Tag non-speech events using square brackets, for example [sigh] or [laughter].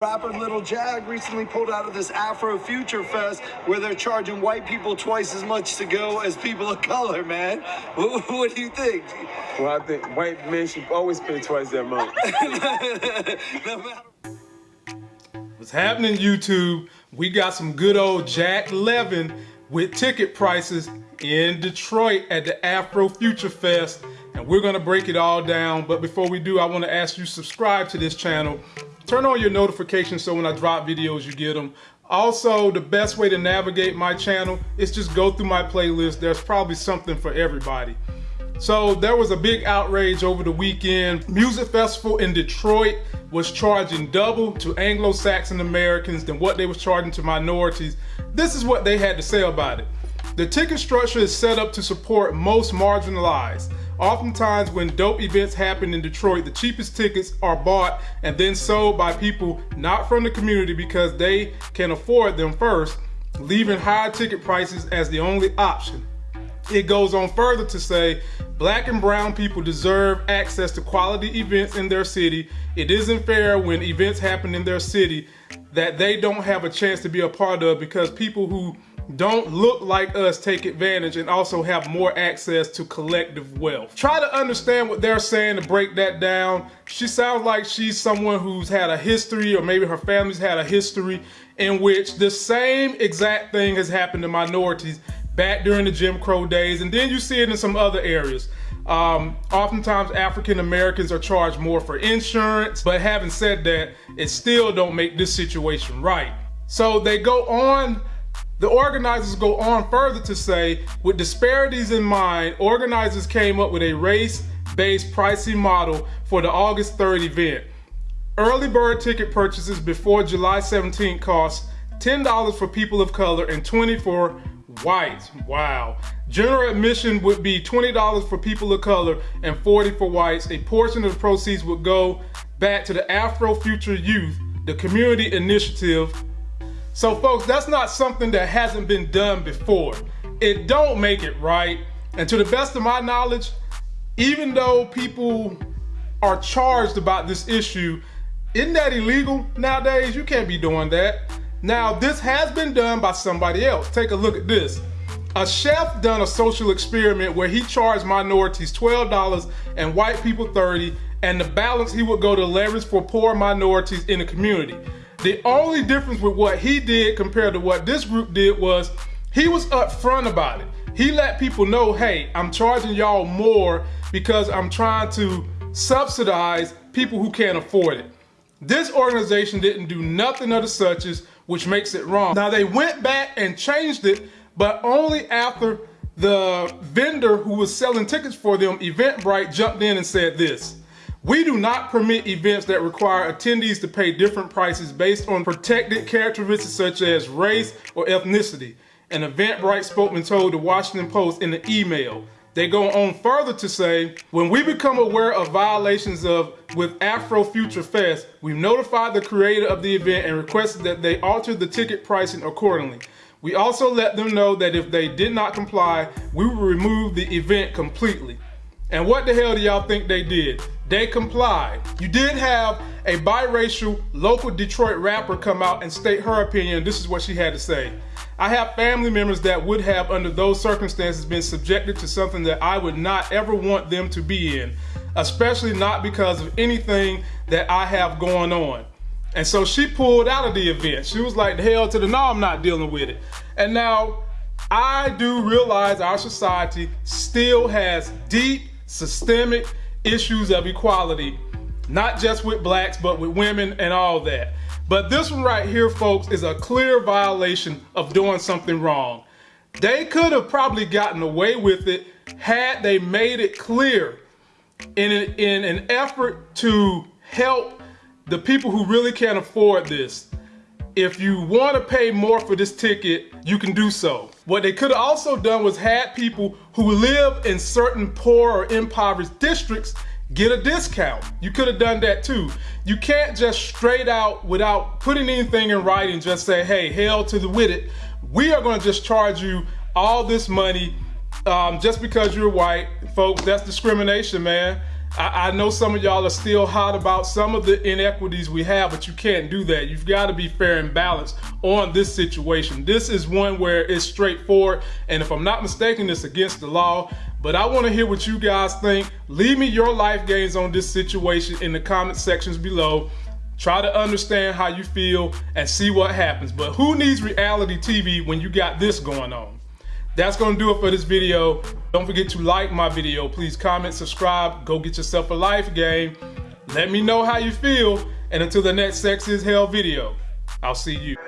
Rapper Little Jag recently pulled out of this Afro Future Fest where they're charging white people twice as much to go as people of color, man. What, [laughs] what do you think? Well, I think white men should always pay twice that much. [laughs] What's happening, YouTube? We got some good old Jack Levin with ticket prices in Detroit at the Afro Future Fest. And we're gonna break it all down. But before we do, I wanna ask you subscribe to this channel Turn on your notifications so when I drop videos, you get them. Also, the best way to navigate my channel is just go through my playlist. There's probably something for everybody. So there was a big outrage over the weekend. Music Festival in Detroit was charging double to Anglo-Saxon Americans than what they was charging to minorities. This is what they had to say about it. The ticket structure is set up to support most marginalized. Oftentimes when dope events happen in Detroit, the cheapest tickets are bought and then sold by people not from the community because they can afford them first, leaving high ticket prices as the only option. It goes on further to say, black and brown people deserve access to quality events in their city. It isn't fair when events happen in their city that they don't have a chance to be a part of because people who don't look like us take advantage and also have more access to collective wealth. Try to understand what they're saying to break that down. She sounds like she's someone who's had a history or maybe her family's had a history in which the same exact thing has happened to minorities back during the Jim Crow days and then you see it in some other areas. Um, oftentimes African Americans are charged more for insurance, but having said that, it still don't make this situation right. So they go on the organizers go on further to say, with disparities in mind, organizers came up with a race-based pricing model for the August 3rd event. Early bird ticket purchases before July 17th cost $10 for people of color and 20 for whites. Wow. General admission would be $20 for people of color and $40 for whites. A portion of the proceeds would go back to the Afro Future Youth, the community initiative so folks, that's not something that hasn't been done before. It don't make it right. And to the best of my knowledge, even though people are charged about this issue, isn't that illegal nowadays? You can't be doing that. Now, this has been done by somebody else. Take a look at this. A chef done a social experiment where he charged minorities $12 and white people 30 and the balance he would go to leverage for poor minorities in the community. The only difference with what he did compared to what this group did was he was upfront about it. He let people know, hey, I'm charging y'all more because I'm trying to subsidize people who can't afford it. This organization didn't do nothing of the suches, which makes it wrong. Now they went back and changed it, but only after the vendor who was selling tickets for them, Eventbrite, jumped in and said this. We do not permit events that require attendees to pay different prices based on protected characteristics such as race or ethnicity. An Eventbrite spokesman told the Washington Post in an email. They go on further to say, when we become aware of violations of with Afro Future Fest, we've notified the creator of the event and requested that they alter the ticket pricing accordingly. We also let them know that if they did not comply, we will remove the event completely. And what the hell do y'all think they did? They complied. You did have a biracial local Detroit rapper come out and state her opinion. This is what she had to say. I have family members that would have, under those circumstances, been subjected to something that I would not ever want them to be in, especially not because of anything that I have going on. And so she pulled out of the event. She was like, the hell to the no, I'm not dealing with it. And now I do realize our society still has deep systemic issues of equality, not just with blacks, but with women and all that. But this one right here, folks, is a clear violation of doing something wrong. They could have probably gotten away with it had they made it clear in an, in an effort to help the people who really can't afford this if you want to pay more for this ticket, you can do so. What they could have also done was had people who live in certain poor or impoverished districts get a discount. You could have done that too. You can't just straight out without putting anything in writing just say, hey, hell to the with it. We are going to just charge you all this money um, just because you're white. Folks, that's discrimination, man. I, I know some of y'all are still hot about some of the inequities we have, but you can't do that. You've got to be fair and balanced on this situation. This is one where it's straightforward, and if I'm not mistaken, it's against the law. But I want to hear what you guys think. Leave me your life gains on this situation in the comment sections below. Try to understand how you feel and see what happens. But who needs reality TV when you got this going on? That's going to do it for this video. Don't forget to like my video. Please comment, subscribe, go get yourself a life game. Let me know how you feel. And until the next Sex is Hell video, I'll see you.